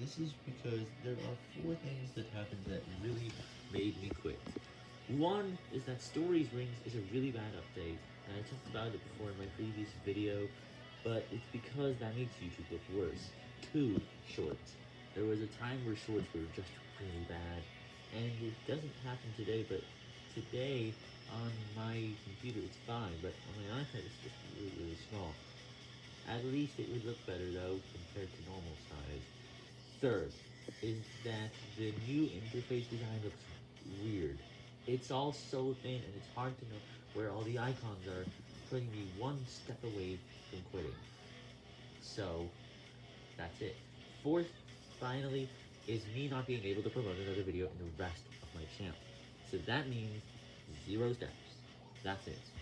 this is because there are four things that happened that really made me quit. One is that Stories Rings is a really bad update, and I talked about it before in my previous video, but it's because that makes YouTube look worse. Two, Shorts. There was a time where Shorts were just really bad, and it doesn't happen today, but today on my computer it's fine, but on my iPad it's just really, really small. At least it would look better though, compared to normal size. Third, is that the new interface design looks weird. It's all so thin and it's hard to know where all the icons are, putting me one step away from quitting. So, that's it. Fourth, finally, is me not being able to promote another video in the rest of my channel. So that means zero steps. That's it.